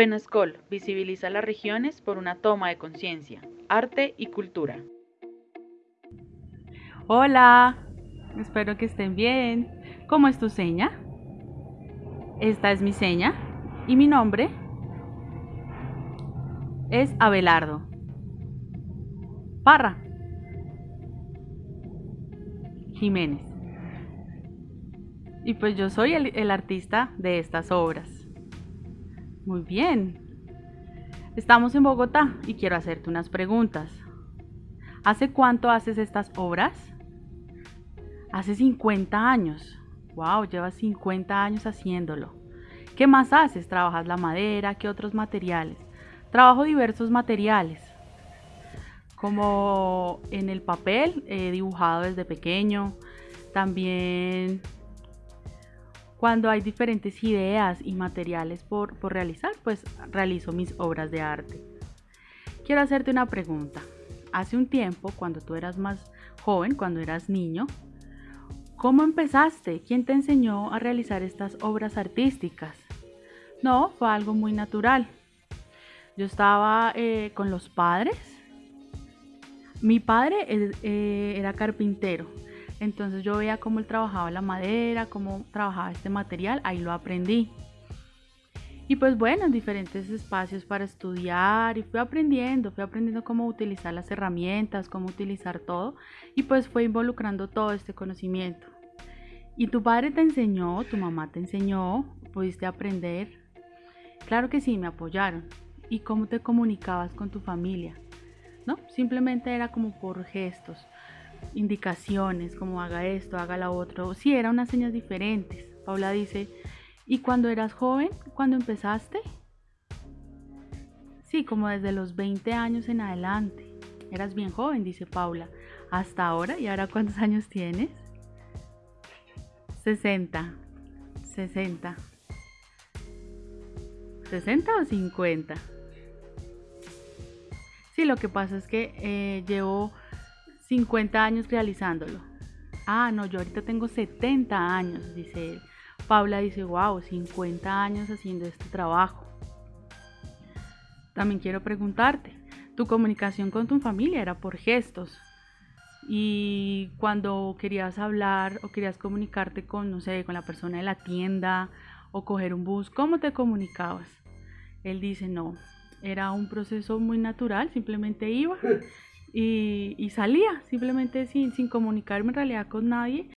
Penascol visibiliza las regiones por una toma de conciencia, arte y cultura. Hola, espero que estén bien. ¿Cómo es tu seña? Esta es mi seña y mi nombre es Abelardo. Parra. Jiménez. Y pues yo soy el, el artista de estas obras. Muy bien. Estamos en Bogotá y quiero hacerte unas preguntas. ¿Hace cuánto haces estas obras? Hace 50 años. Wow, llevas 50 años haciéndolo. ¿Qué más haces? ¿Trabajas la madera? ¿Qué otros materiales? Trabajo diversos materiales. Como en el papel, he dibujado desde pequeño. También cuando hay diferentes ideas y materiales por, por realizar, pues realizo mis obras de arte. Quiero hacerte una pregunta. Hace un tiempo, cuando tú eras más joven, cuando eras niño, ¿cómo empezaste? ¿Quién te enseñó a realizar estas obras artísticas? No, fue algo muy natural. Yo estaba eh, con los padres. Mi padre eh, era carpintero entonces yo veía cómo él trabajaba la madera, cómo trabajaba este material, ahí lo aprendí. Y pues bueno, en diferentes espacios para estudiar y fui aprendiendo, fui aprendiendo cómo utilizar las herramientas, cómo utilizar todo y pues fue involucrando todo este conocimiento. ¿Y tu padre te enseñó, tu mamá te enseñó, pudiste aprender? Claro que sí, me apoyaron. ¿Y cómo te comunicabas con tu familia? ¿No? Simplemente era como por gestos indicaciones como haga esto, haga la otro. Sí, eran unas señas diferentes. Paula dice, ¿y cuando eras joven? ¿Cuando empezaste? Sí, como desde los 20 años en adelante. Eras bien joven, dice Paula. Hasta ahora, ¿y ahora cuántos años tienes? 60. 60. ¿60 o 50? Sí, lo que pasa es que eh, llevo 50 años realizándolo. Ah, no, yo ahorita tengo 70 años, dice él. Paula dice, wow, 50 años haciendo este trabajo. También quiero preguntarte, tu comunicación con tu familia era por gestos. Y cuando querías hablar o querías comunicarte con, no sé, con la persona de la tienda o coger un bus, ¿cómo te comunicabas? Él dice, no, era un proceso muy natural, simplemente iba y, salía simplemente sin, sin comunicarme en realidad con nadie